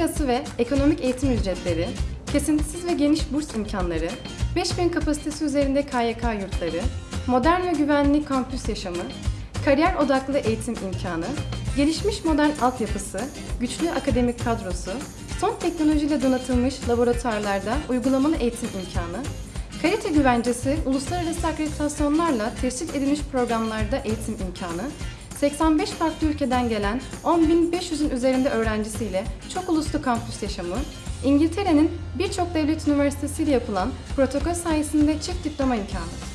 ve ekonomik eğitim ücretleri, kesintisiz ve geniş burs imkanları, 5000 kapasitesi üzerinde KYK yurtları, modern ve güvenli kampüs yaşamı, kariyer odaklı eğitim imkanı, gelişmiş modern altyapısı, güçlü akademik kadrosu, son teknolojiyle donatılmış laboratuvarlarda uygulamalı eğitim imkanı, kalite güvencesi, uluslararası akreditasyonlarla teşkil edilmiş programlarda eğitim imkanı, 85 farklı ülkeden gelen 10.500'ün üzerinde öğrencisiyle çok uluslu kampüs yaşamı, İngiltere'nin birçok devlet üniversitesiyle yapılan protokol sayesinde çift diploma imkanı.